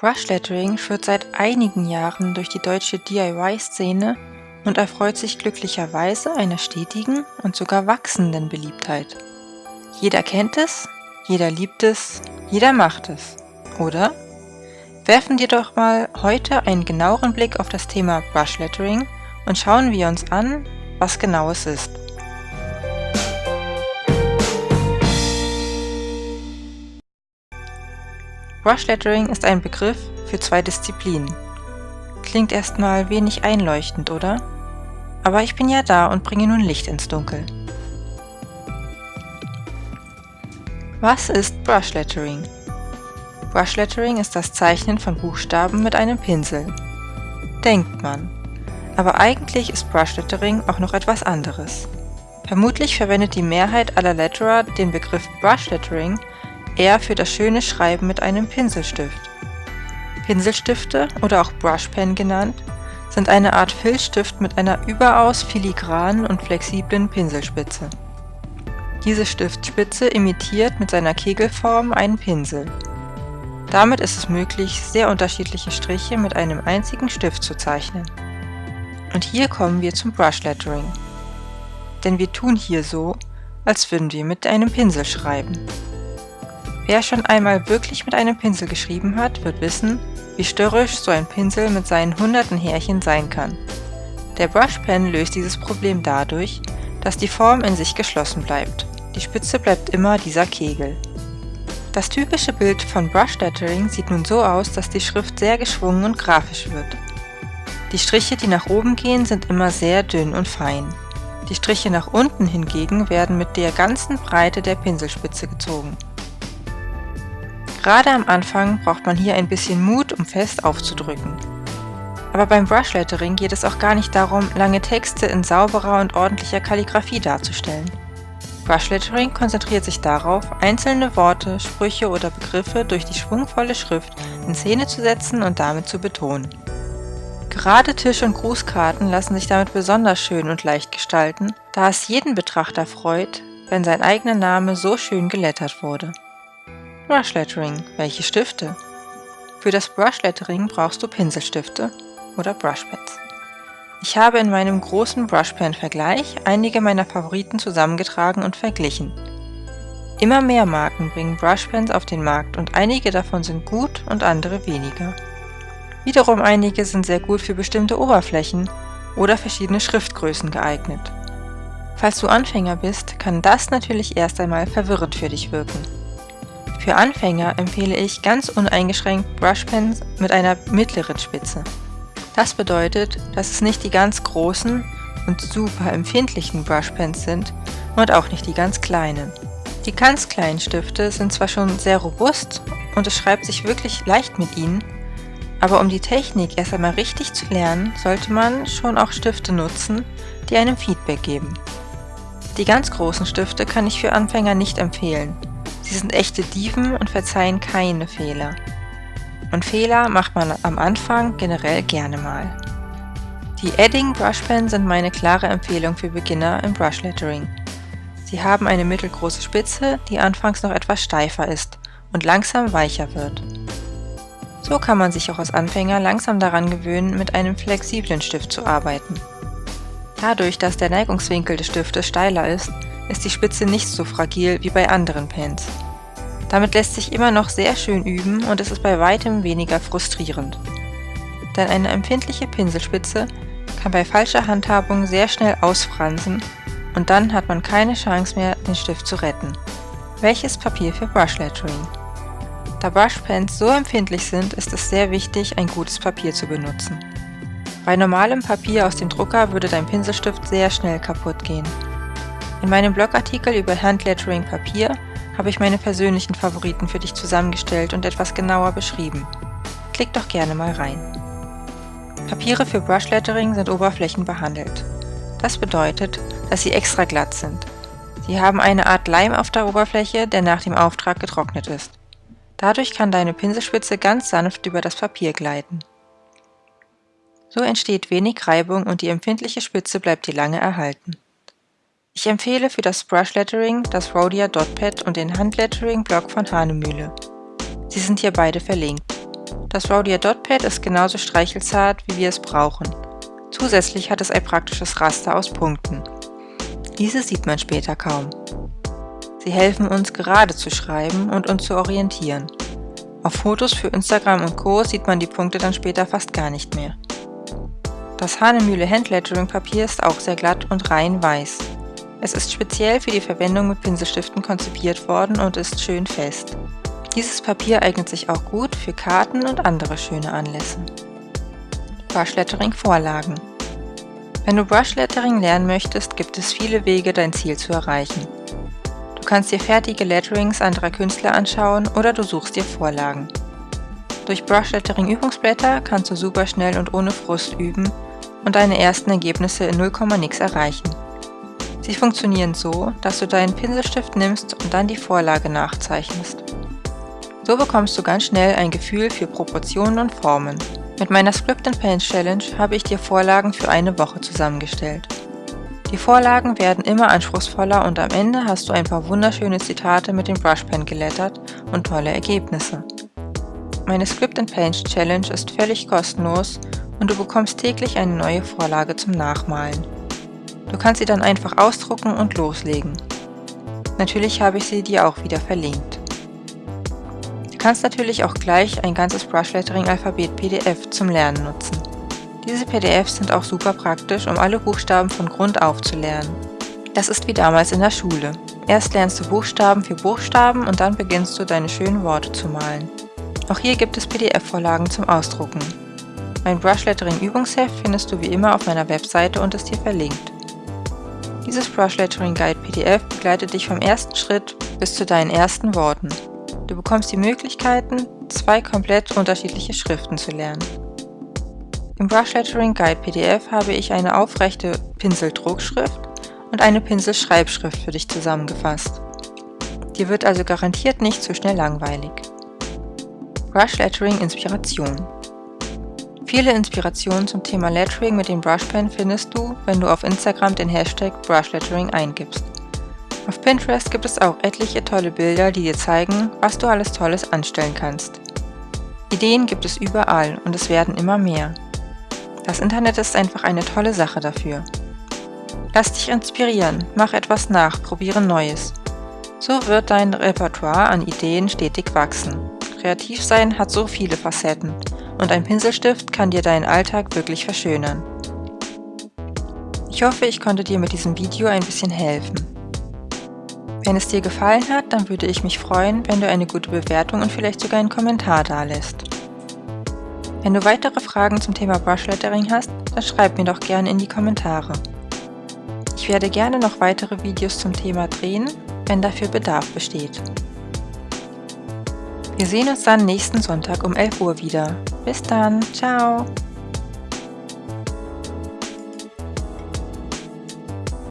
Brush Lettering führt seit einigen Jahren durch die deutsche DIY-Szene und erfreut sich glücklicherweise einer stetigen und sogar wachsenden Beliebtheit. Jeder kennt es, jeder liebt es, jeder macht es, oder? Werfen wir doch mal heute einen genaueren Blick auf das Thema Brush Lettering und schauen wir uns an, was genau es ist. Brush Lettering ist ein Begriff für zwei Disziplinen. Klingt erstmal wenig einleuchtend, oder? Aber ich bin ja da und bringe nun Licht ins Dunkel. Was ist Brush Lettering? Brush Lettering ist das Zeichnen von Buchstaben mit einem Pinsel. Denkt man. Aber eigentlich ist Brush Lettering auch noch etwas anderes. Vermutlich verwendet die Mehrheit aller Letterer den Begriff Brush Lettering eher für das schöne Schreiben mit einem Pinselstift. Pinselstifte oder auch Brushpen genannt, sind eine Art Filzstift mit einer überaus filigranen und flexiblen Pinselspitze. Diese Stiftspitze imitiert mit seiner Kegelform einen Pinsel. Damit ist es möglich, sehr unterschiedliche Striche mit einem einzigen Stift zu zeichnen. Und hier kommen wir zum Brush Lettering. Denn wir tun hier so, als würden wir mit einem Pinsel schreiben. Wer schon einmal wirklich mit einem Pinsel geschrieben hat, wird wissen, wie störrisch so ein Pinsel mit seinen hunderten Härchen sein kann. Der Brushpen löst dieses Problem dadurch, dass die Form in sich geschlossen bleibt. Die Spitze bleibt immer dieser Kegel. Das typische Bild von Brush Lettering sieht nun so aus, dass die Schrift sehr geschwungen und grafisch wird. Die Striche, die nach oben gehen, sind immer sehr dünn und fein. Die Striche nach unten hingegen werden mit der ganzen Breite der Pinselspitze gezogen. Gerade am Anfang braucht man hier ein bisschen Mut, um fest aufzudrücken. Aber beim Brush Lettering geht es auch gar nicht darum, lange Texte in sauberer und ordentlicher Kalligraphie darzustellen. Brush Lettering konzentriert sich darauf, einzelne Worte, Sprüche oder Begriffe durch die schwungvolle Schrift in Szene zu setzen und damit zu betonen. Gerade Tisch- und Grußkarten lassen sich damit besonders schön und leicht gestalten, da es jeden Betrachter freut, wenn sein eigener Name so schön gelettert wurde. Brush Lettering. Welche Stifte? Für das Brush Lettering brauchst du Pinselstifte oder Brushpads. Ich habe in meinem großen Brushpen-Vergleich einige meiner Favoriten zusammengetragen und verglichen. Immer mehr Marken bringen Brushpens auf den Markt und einige davon sind gut und andere weniger. Wiederum einige sind sehr gut für bestimmte Oberflächen oder verschiedene Schriftgrößen geeignet. Falls du Anfänger bist, kann das natürlich erst einmal verwirrend für dich wirken. Für Anfänger empfehle ich ganz uneingeschränkt Brushpens mit einer mittleren Spitze. Das bedeutet, dass es nicht die ganz großen und super empfindlichen Brushpens sind und auch nicht die ganz kleinen. Die ganz kleinen Stifte sind zwar schon sehr robust und es schreibt sich wirklich leicht mit ihnen, aber um die Technik erst einmal richtig zu lernen, sollte man schon auch Stifte nutzen, die einem Feedback geben. Die ganz großen Stifte kann ich für Anfänger nicht empfehlen, Sie sind echte Dieven und verzeihen keine Fehler. Und Fehler macht man am Anfang generell gerne mal. Die Edding Brush Pen sind meine klare Empfehlung für Beginner im Brush Lettering. Sie haben eine mittelgroße Spitze, die anfangs noch etwas steifer ist und langsam weicher wird. So kann man sich auch als Anfänger langsam daran gewöhnen, mit einem flexiblen Stift zu arbeiten. Dadurch, dass der Neigungswinkel des Stiftes steiler ist, ist die Spitze nicht so fragil wie bei anderen Pens. Damit lässt sich immer noch sehr schön üben und es ist bei weitem weniger frustrierend. Denn eine empfindliche Pinselspitze kann bei falscher Handhabung sehr schnell ausfransen und dann hat man keine Chance mehr, den Stift zu retten. Welches Papier für Brush Lettering? Da Brushpens so empfindlich sind, ist es sehr wichtig, ein gutes Papier zu benutzen. Bei normalem Papier aus dem Drucker würde dein Pinselstift sehr schnell kaputt gehen. In meinem Blogartikel über Handlettering Papier habe ich meine persönlichen Favoriten für dich zusammengestellt und etwas genauer beschrieben. Klick doch gerne mal rein. Papiere für Brush Lettering sind oberflächenbehandelt. Das bedeutet, dass sie extra glatt sind. Sie haben eine Art Leim auf der Oberfläche, der nach dem Auftrag getrocknet ist. Dadurch kann deine Pinselspitze ganz sanft über das Papier gleiten. So entsteht wenig Reibung und die empfindliche Spitze bleibt dir lange erhalten. Ich empfehle für das Brush Lettering das Rhodia Dot Pad und den Handlettering Blog von Hanemühle. Sie sind hier beide verlinkt. Das Rhodia Dot Pad ist genauso streichelzart, wie wir es brauchen. Zusätzlich hat es ein praktisches Raster aus Punkten. Diese sieht man später kaum. Sie helfen uns gerade zu schreiben und uns zu orientieren. Auf Fotos für Instagram und Co. sieht man die Punkte dann später fast gar nicht mehr. Das Hanemühle Handlettering Papier ist auch sehr glatt und rein weiß. Es ist speziell für die Verwendung mit Pinselstiften konzipiert worden und ist schön fest. Dieses Papier eignet sich auch gut für Karten und andere schöne Anlässe. Brushlettering Vorlagen Wenn du Brushlettering lernen möchtest, gibt es viele Wege, dein Ziel zu erreichen. Du kannst dir fertige Letterings anderer Künstler anschauen oder du suchst dir Vorlagen. Durch Brushlettering Übungsblätter kannst du super schnell und ohne Frust üben und deine ersten Ergebnisse in 0, nix erreichen. Sie funktionieren so, dass du deinen Pinselstift nimmst und dann die Vorlage nachzeichnest. So bekommst du ganz schnell ein Gefühl für Proportionen und Formen. Mit meiner Script and Paint Challenge habe ich dir Vorlagen für eine Woche zusammengestellt. Die Vorlagen werden immer anspruchsvoller und am Ende hast du ein paar wunderschöne Zitate mit dem Brushpen gelettert und tolle Ergebnisse. Meine Script and Paint Challenge ist völlig kostenlos und du bekommst täglich eine neue Vorlage zum Nachmalen. Du kannst sie dann einfach ausdrucken und loslegen. Natürlich habe ich sie dir auch wieder verlinkt. Du kannst natürlich auch gleich ein ganzes Brushlettering-Alphabet PDF zum Lernen nutzen. Diese PDFs sind auch super praktisch, um alle Buchstaben von Grund auf zu lernen. Das ist wie damals in der Schule. Erst lernst du Buchstaben für Buchstaben und dann beginnst du deine schönen Worte zu malen. Auch hier gibt es PDF-Vorlagen zum Ausdrucken. Mein Brushlettering Übungsheft findest du wie immer auf meiner Webseite und ist hier verlinkt. Dieses Brushlettering Guide PDF begleitet dich vom ersten Schritt bis zu deinen ersten Worten. Du bekommst die Möglichkeiten, zwei komplett unterschiedliche Schriften zu lernen. Im Brushlettering Guide PDF habe ich eine aufrechte Pinseldruckschrift und eine Pinselschreibschrift für dich zusammengefasst. Dir wird also garantiert nicht zu schnell langweilig. Brushlettering Inspiration Viele Inspirationen zum Thema Lettering mit dem Brushpen findest du, wenn du auf Instagram den Hashtag Brushlettering eingibst. Auf Pinterest gibt es auch etliche tolle Bilder, die dir zeigen, was du alles Tolles anstellen kannst. Ideen gibt es überall und es werden immer mehr. Das Internet ist einfach eine tolle Sache dafür. Lass dich inspirieren, mach etwas nach, probiere Neues. So wird dein Repertoire an Ideen stetig wachsen. Kreativ sein hat so viele Facetten und ein Pinselstift kann dir deinen Alltag wirklich verschönern. Ich hoffe, ich konnte dir mit diesem Video ein bisschen helfen. Wenn es dir gefallen hat, dann würde ich mich freuen, wenn du eine gute Bewertung und vielleicht sogar einen Kommentar dalässt. Wenn du weitere Fragen zum Thema Brushlettering hast, dann schreib mir doch gerne in die Kommentare. Ich werde gerne noch weitere Videos zum Thema drehen, wenn dafür Bedarf besteht. Wir sehen uns dann nächsten Sonntag um 11 Uhr wieder. Bis dann, ciao!